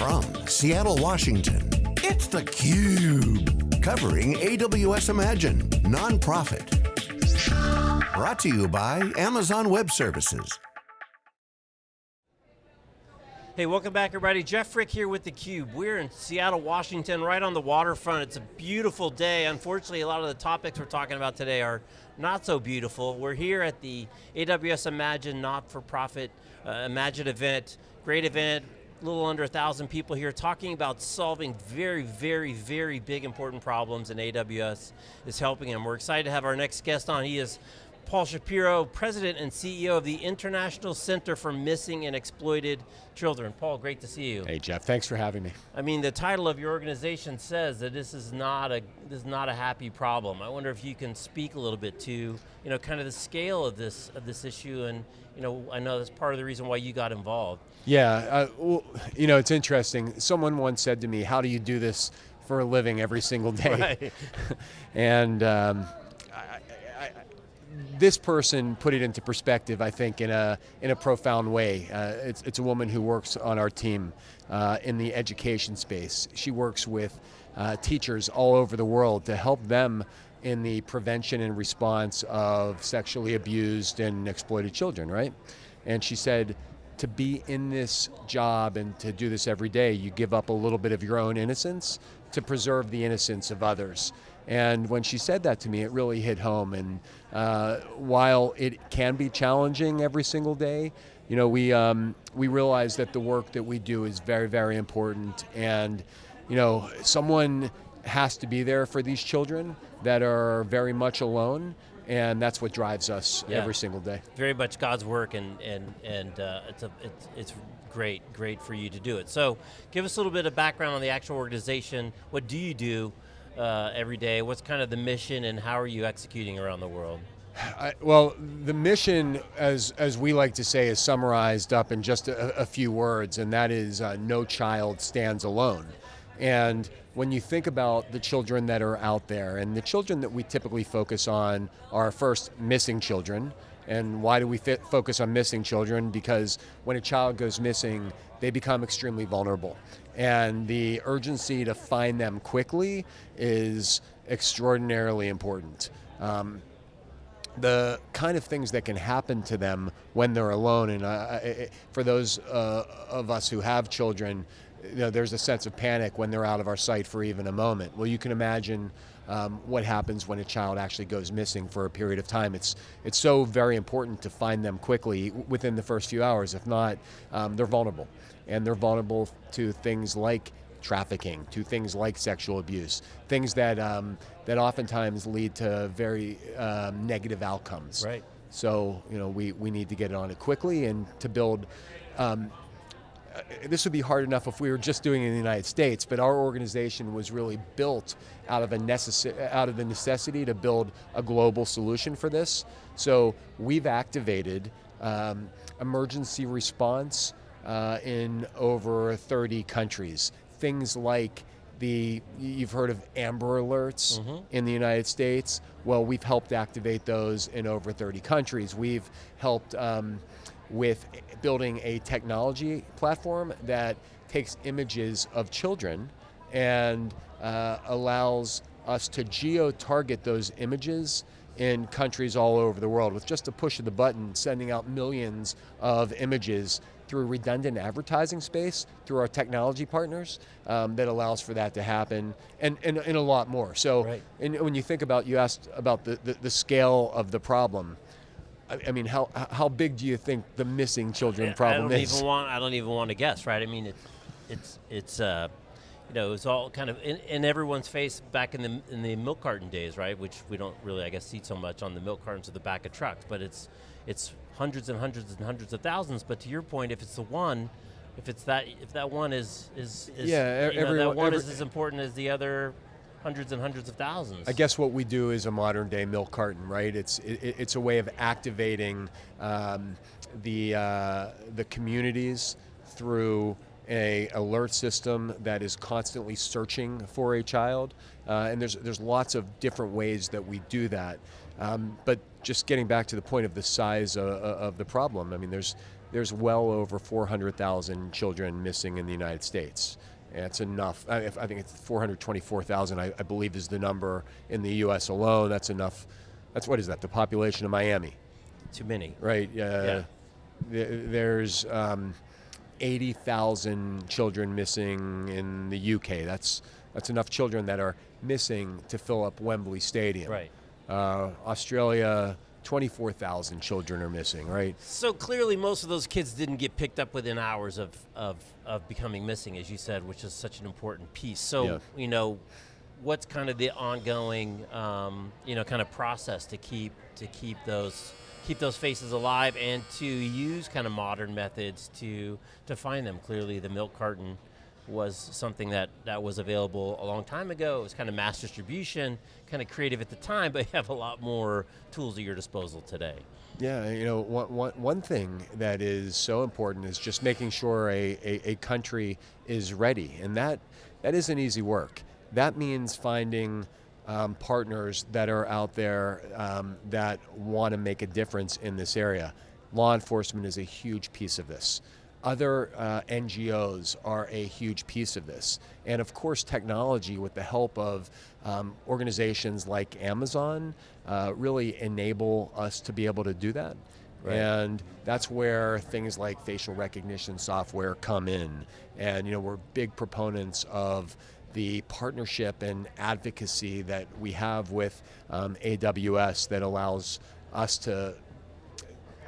From Seattle, Washington, it's theCUBE. Covering AWS Imagine, nonprofit. Brought to you by Amazon Web Services. Hey, welcome back everybody. Jeff Frick here with theCUBE. We're in Seattle, Washington, right on the waterfront. It's a beautiful day. Unfortunately, a lot of the topics we're talking about today are not so beautiful. We're here at the AWS Imagine not-for-profit uh, Imagine event. Great event, little under a thousand people here talking about solving very, very, very big important problems and AWS is helping them. We're excited to have our next guest on. He is Paul Shapiro, President and CEO of the International Center for Missing and Exploited Children. Paul, great to see you. Hey Jeff, thanks for having me. I mean, the title of your organization says that this is not a this is not a happy problem. I wonder if you can speak a little bit to, you know, kind of the scale of this of this issue, and you know, I know that's part of the reason why you got involved. Yeah, uh, well, you know, it's interesting. Someone once said to me, "How do you do this for a living every single day?" Right. and um, this person put it into perspective, I think, in a, in a profound way. Uh, it's, it's a woman who works on our team uh, in the education space. She works with uh, teachers all over the world to help them in the prevention and response of sexually abused and exploited children, right? And she said, to be in this job and to do this every day, you give up a little bit of your own innocence to preserve the innocence of others. And when she said that to me, it really hit home. And uh, while it can be challenging every single day, you know, we, um, we realize that the work that we do is very, very important. And, you know, someone has to be there for these children that are very much alone and that's what drives us yeah. every single day. Very much God's work, and and and uh, it's a it's, it's great great for you to do it. So, give us a little bit of background on the actual organization. What do you do? Uh, every day? What's kind of the mission and how are you executing around the world? I, well, the mission, as, as we like to say, is summarized up in just a, a few words, and that is uh, no child stands alone. And when you think about the children that are out there, and the children that we typically focus on are first missing children, and why do we focus on missing children? Because when a child goes missing, they become extremely vulnerable. And the urgency to find them quickly is extraordinarily important. Um, the kind of things that can happen to them when they're alone, and uh, for those uh, of us who have children, you know, there's a sense of panic when they're out of our sight for even a moment. Well, you can imagine um, what happens when a child actually goes missing for a period of time. It's, it's so very important to find them quickly within the first few hours. If not, um, they're vulnerable. And they're vulnerable to things like trafficking, to things like sexual abuse, things that, um, that oftentimes lead to very um, negative outcomes. Right. So, you know, we, we need to get on it quickly and to build um, uh, this would be hard enough if we were just doing it in the United States, but our organization was really built out of, a necess out of the necessity to build a global solution for this. So we've activated um, emergency response uh, in over 30 countries. Things like the, you've heard of Amber Alerts mm -hmm. in the United States. Well, we've helped activate those in over 30 countries. We've helped um, with building a technology platform that takes images of children and uh, allows us to geo-target those images in countries all over the world with just a push of the button, sending out millions of images through redundant advertising space, through our technology partners, um, that allows for that to happen, and, and, and a lot more. So right. and when you think about, you asked about the, the, the scale of the problem, I mean, how how big do you think the missing children problem I don't is? Even want, I don't even want to guess, right? I mean, it, it's it's uh, you know, it was all kind of in, in, everyone's face back in the in the milk carton days, right? Which we don't really, I guess, see so much on the milk cartons at the back of trucks, but it's it's hundreds and hundreds and hundreds of thousands. But to your point, if it's the one, if it's that, if that one is is, is yeah, you know, that one every, is as important as the other hundreds and hundreds of thousands. I guess what we do is a modern day milk carton, right? It's it, it's a way of activating um, the uh, the communities through a alert system that is constantly searching for a child, uh, and there's there's lots of different ways that we do that. Um, but just getting back to the point of the size of, of the problem, I mean, there's there's well over 400,000 children missing in the United States. It's enough. I, I think it's 424,000, I, I believe, is the number in the U.S. alone. That's enough. That's what is that? The population of Miami, Too many. right? Uh, Yeah. th- There's um, 80,000 children missing in the UK. That's that's enough children that are missing to fill up Wembley Stadium. Right. Uh, Australia, 24,000 children are missing. Right. So clearly, most of those kids didn't get picked up within hours of, of, of becoming missing, as you said, which is such an important piece. So, Yeah. you know, what's kind of the ongoing, um, you know, kind of process to keep to keep those keep those faces alive and to use kind of modern methods to to find them. Clearly, the milk carton was something that, that was available a long time ago. It was kind of mass distribution, kind of creative at the time, but you have a lot more tools at your disposal today. Yeah, you know, one, one, one thing that is so important is just making sure a, a, a country is ready, and that that isn't easy work. That means finding um, partners that are out there um, that want to make a difference in this area. Law enforcement is a huge piece of this. Other uh, NGOs are a huge piece of this. And of course, technology, with the help of um, organizations like Amazon, uh, really enable us to be able to do that. Right. And that's where things like facial recognition software come in. And you know, we're big proponents of the partnership and advocacy that we have with um, AWS that allows us to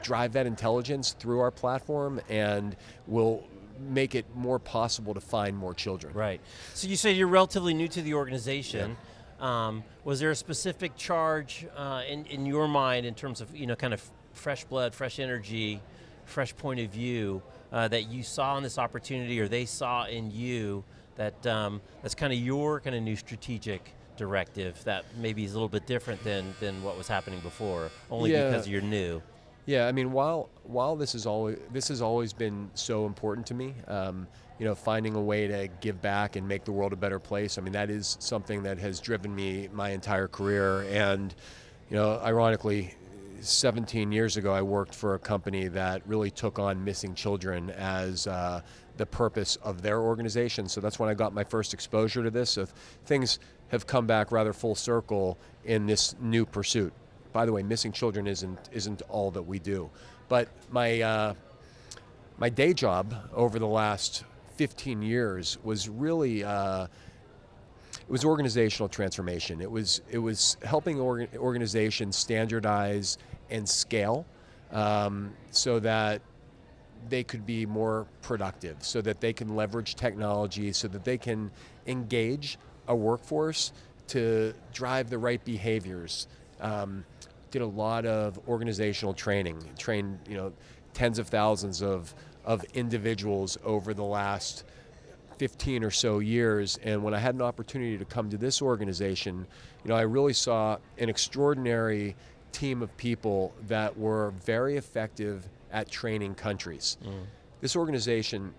drive that intelligence through our platform and we'll make it more possible to find more children. Right. So you say you're relatively new to the organization. Um, was there a specific charge uh, in, in your mind in terms of you know kind of fresh blood, fresh energy, fresh point of view uh, that you saw in this opportunity or they saw in you that um, that's kind of your kind of new strategic directive that maybe is a little bit different than than what was happening before, only Yeah. because you're new. Yeah, I mean, while while this is always this has always been so important to me, um, you know, finding a way to give back and make the world a better place. I mean, that is something that has driven me my entire career. And, you know, ironically, 17 years ago, I worked for a company that really took on missing children as uh, the purpose of their organization. So that's when I got my first exposure to this. So things have come back rather full circle in this new pursuit. By the way, missing children isn't isn't all that we do, but my uh, my day job over the last 15 years was really uh, it was organizational transformation. It was it was helping orga- organizations standardize and scale um, so that they could be more productive, so that they can leverage technology, so that they can engage a workforce to drive the right behaviors. Um, did a lot of organizational training, trained you know tens of thousands of of individuals over the last 15 or so years. And when I had an opportunity to come to this organization, you know, I really saw an extraordinary team of people that were very effective at training countries. This organization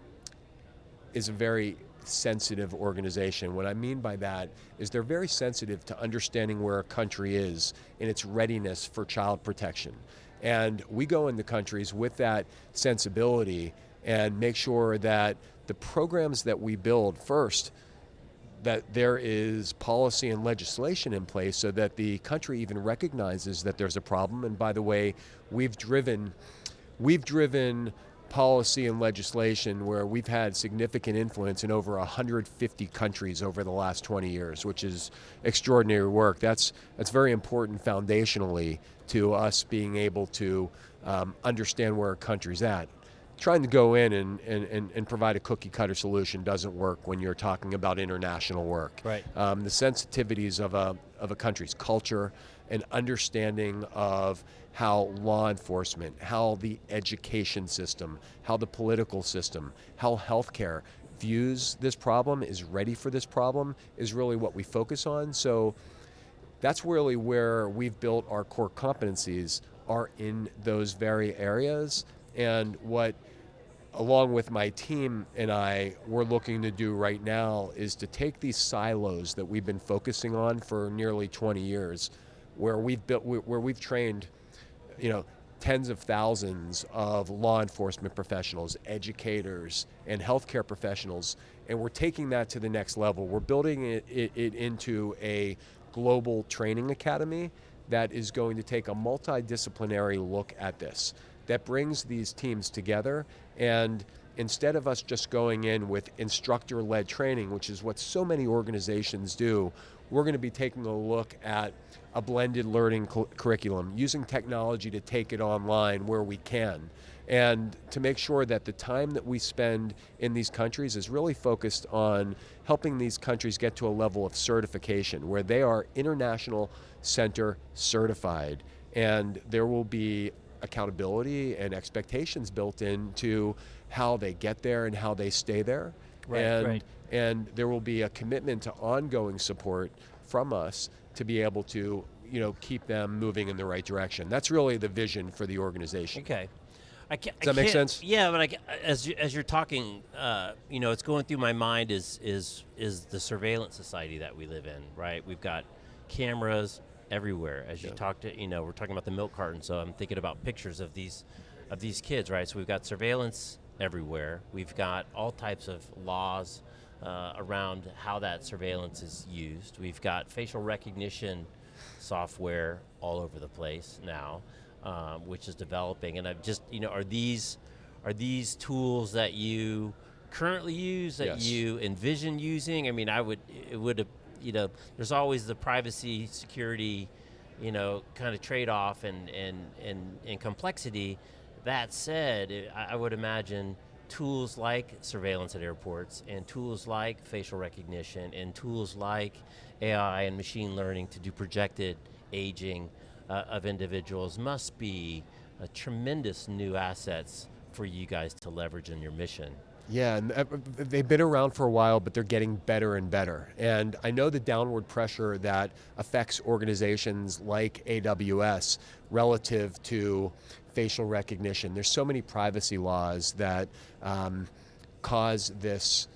is a very sensitive organization. What I mean by that is they're very sensitive to understanding where a country is in its readiness for child protection. And we go into countries with that sensibility and make sure that the programs that we build first that there is policy and legislation in place so that the country even recognizes that there's a problem and by the way we've driven we've driven policy and legislation where we've had significant influence in over 150 countries over the last 20 years, which is extraordinary work. That's that's very important foundationally to us being able to um, understand where a country's at. Trying to go in and, and, and, and provide a cookie cutter solution doesn't work when you're talking about international work. Right. Um, the sensitivities of a, of a country's culture, an understanding of how law enforcement, how the education system, how the political system, how healthcare views this problem, is ready for this problem, is really what we focus on. So that's really where we've built our core competencies are in those very areas. And what, along with my team and I, we're looking to do right now is to take these silos that we've been focusing on for nearly 20 years, where we've built, where we've trained, you know, tens of thousands of law enforcement professionals, educators, and healthcare professionals, and we're taking that to the next level. We're building it, it, it into a global training academy that is going to take a multidisciplinary look at this, that brings these teams together and instead of us just going in with instructor led training, which is what so many organizations do, we're going to be taking a look at a blended learning cu- curriculum, using technology to take it online where we can, and to make sure that the time that we spend in these countries is really focused on helping these countries get to a level of certification where they are international center certified. And there will be accountability and expectations built into how they get there and how they stay there. Right, and, right. and there will be a commitment to ongoing support from us to be able to you know keep them moving in the right direction. That's really the vision for the organization. Okay. I can't, Does that make sense? Yeah, but I, as you, as you're talking, uh, you know, it's going through my mind is is is the surveillance society that we live in, right? We've got cameras everywhere. As you Yeah. talked to, you know, we're talking about the milk carton, so I'm thinking about pictures of these of these kids, right? So we've got surveillance everywhere. We've got all types of laws uh, around how that surveillance is used. We've got facial recognition software all over the place now, um, which is developing. And I've just, you know, are these are these tools that you currently use that Yes. you envision using? I mean, I would, it would you know, there's always the privacy, security, you know, kind of trade-off and and and, and complexity. That said, I would imagine tools like surveillance at airports and tools like facial recognition and tools like AI and machine learning to do projected aging uh, of individuals must be uh, tremendous new assets for you guys to leverage in your mission. Yeah, and uh, they've been around for a while, but they're getting better and better. And I know the downward pressure that affects organizations like AWS relative to facial recognition. There's so many privacy laws that um, cause this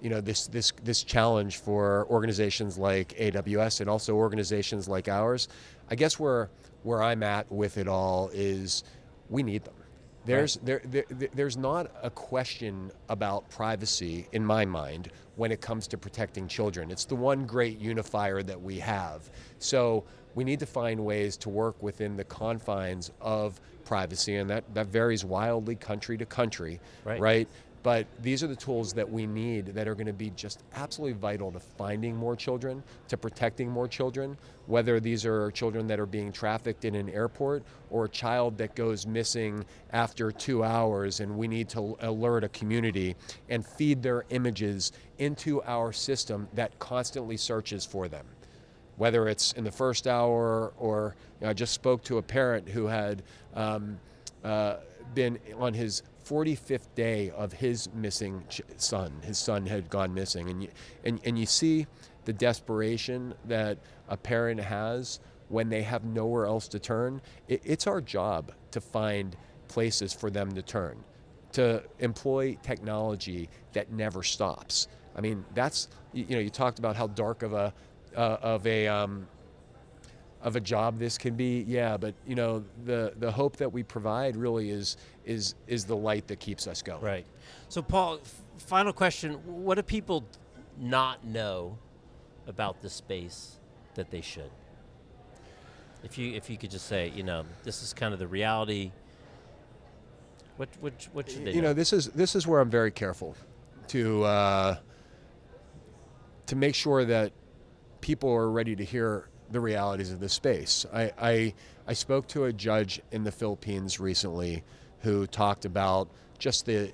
you know this this this challenge for organizations like AWS and also organizations like ours. I guess where where I'm at with it all is we need them. There's there, there there- there's not a question about privacy in my mind when it comes to protecting children. It's the one great unifier that we have. So we need to find ways to work within the confines of privacy, and that, that varies wildly country to country, Right. right? But these are the tools that we need that are going to be just absolutely vital to finding more children, to protecting more children, whether these are children that are being trafficked in an airport or a child that goes missing after two hours and we need to alert a community and feed their images into our system that constantly searches for them. Whether it's in the first hour or you know, I just spoke to a parent who had um, uh, been on his 45th day of his missing son. His son had gone missing, and you, and, and you see the desperation that a parent has when they have nowhere else to turn. It, it's our job to find places for them to turn to employ technology that never stops. I mean, that's you, you know, you talked about how dark of a uh, of a um, of a job this can be. Yeah, but you know, the the hope that we provide really is is is the light that keeps us going. Right. So, Paul, final question: What do people not know about the space that they should? If you if you could just say, you know, this is kind of the reality. What what what should they you know, this is this is where I'm very careful to uh, to make sure that people are ready to hear the realities of this space. I, I I spoke to a judge in the Philippines recently who talked about just the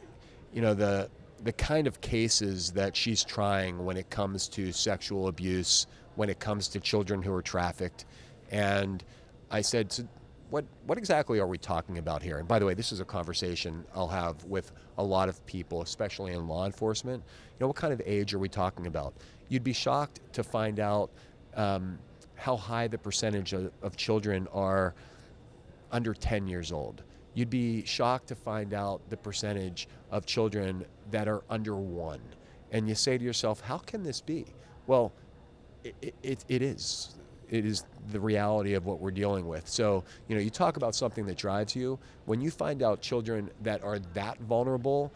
you know the the kind of cases that she's trying when it comes to sexual abuse, when it comes to children who are trafficked, and I said, so what what exactly are we talking about here? And by the way, this is a conversation I'll have with a lot of people, especially in law enforcement. You know, what kind of age are we talking about? You'd be shocked to find out um, how high the percentage of, of children are under 10 years old. You'd be shocked to find out the percentage of children that are under one. And you say to yourself, how can this be? Well, it, it, it is. it is the reality of what we're dealing with. So, you know, you talk about something that drives you. When you find out children that are that vulnerable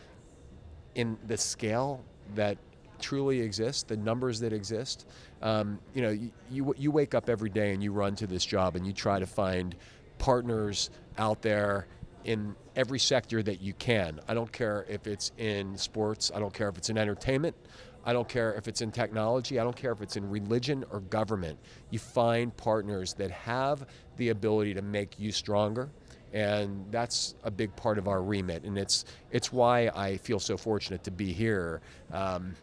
in the scale that truly exist, the numbers that exist, um, you know, you, you, you wake up every day and you run to this job and you try to find partners out there in every sector that you can. I don't care if it's in sports, I don't care if it's in entertainment, I don't care if it's in technology, I don't care if it's in religion or government. You find partners that have the ability to make you stronger. And that's a big part of our remit, and it's it's why I feel so fortunate to be here um,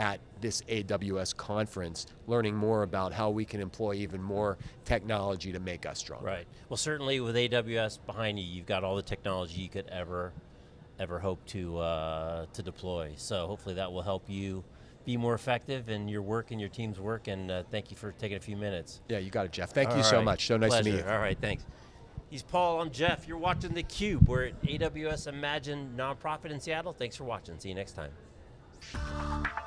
at this AWS conference, learning more about how we can employ even more technology to make us stronger. Right. Well, certainly with AWS behind you, you've got all the technology you could ever, ever hope to uh, to deploy. So hopefully that will help you be more effective in your work and your team's work. And uh, thank you for taking a few minutes. Yeah, you got it, Jeff. Thank All you so much. So nice Pleasure. to meet you. All right, thanks. He's Paul. I'm Jeff. You're watching the Cube. We're at AWS Imagine nonprofit in Seattle. Thanks for watching. See you next time.